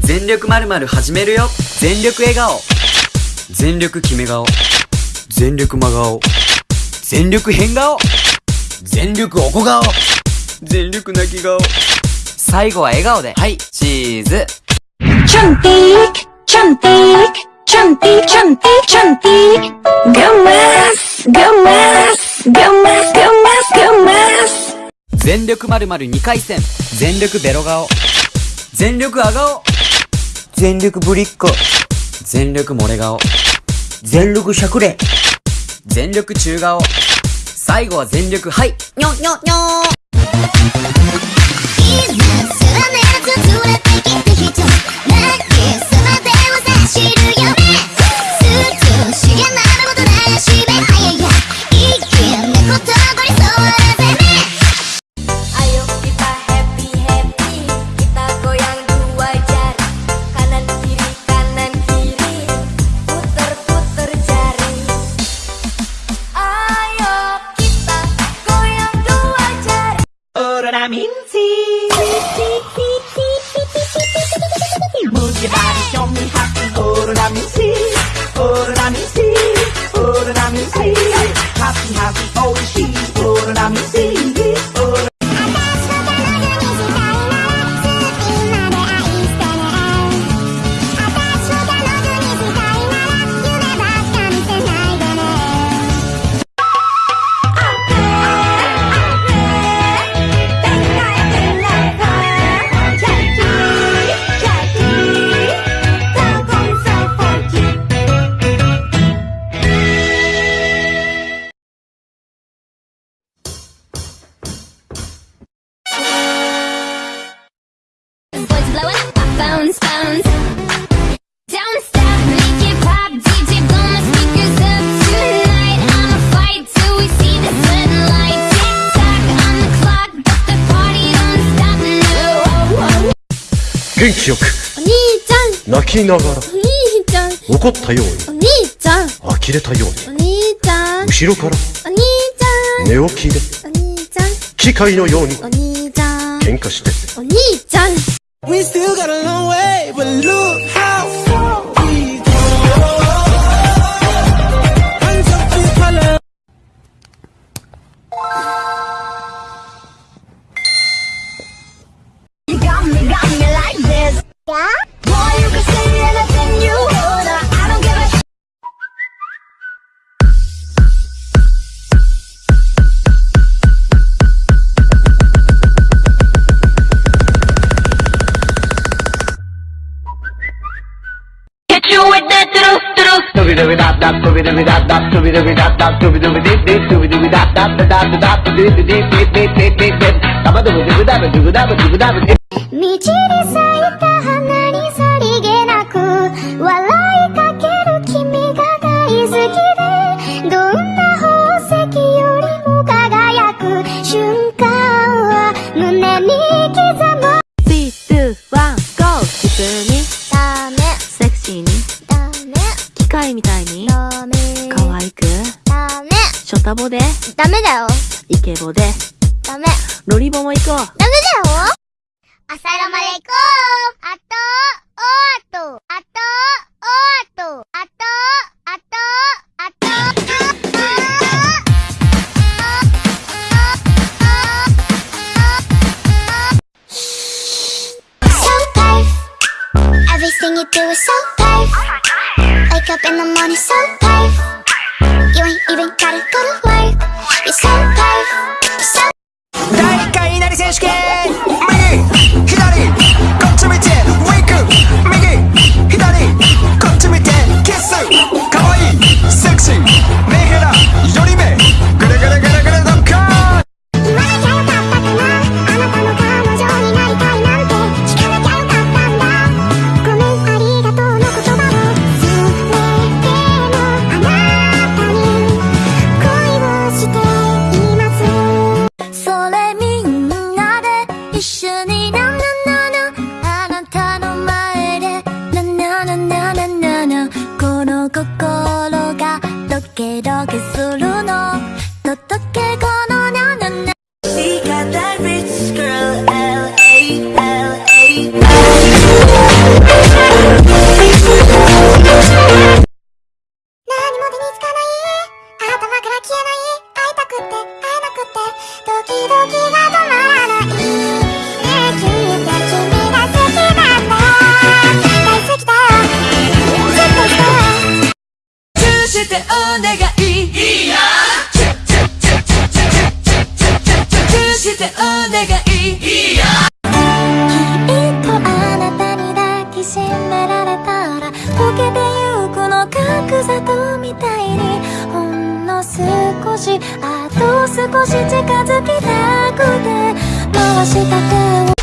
全力まるまる始めるよ。全力笑顔。全力決め顔。全力真顔。全力変顔。全力おこ顔全力泣き顔。最後は笑顔で。はい。チーズ。 cantik cantik cantik cantik cantik gemas gemas gemas gemas gemas全力まるまる2回戦。全力ベロ顔。全力あがお。全力ぶりっ子全力漏れ顔。全力しゃくれ。全力中顔。最後は全力はい。にょにょにょ Move your body, show me how to order that me see, order that me see, order that me see. Happy, happy, oh she, 元気よくお兄ちゃん泣きながらお兄ちゃん怒ったようにお兄ちゃん呆れたようにお兄ちゃん後ろからお兄ちゃん寝起きでお兄ちゃん機械のようにお兄ちゃん喧嘩してお兄 We still got a long way, but look doobie doobie dop dop doobie doobie dop dop doobie doobie dop dop doobie doobie dip dip doobie doobie dop dop dop dop dop dip dip dip dip dip dip dip dip dip dip dip dip dip dip みたいに？ダメ。可愛く？ダメ。ショタボで？ダメだよ。イケボで？ダメ。ロリボも行こう。ダメだよ。アサラマレコあと、おあと、あと、おあと、あと、あと、Wake up in the morning so life You ain't even gotta go to work You're So ドキドキがしてお願いいいやチューしてお願い。いいや。きっとあなたに抱きしめられたら溶けてゆくの角砂糖みたいにほんの少しあと少し近づきたくて。回した手を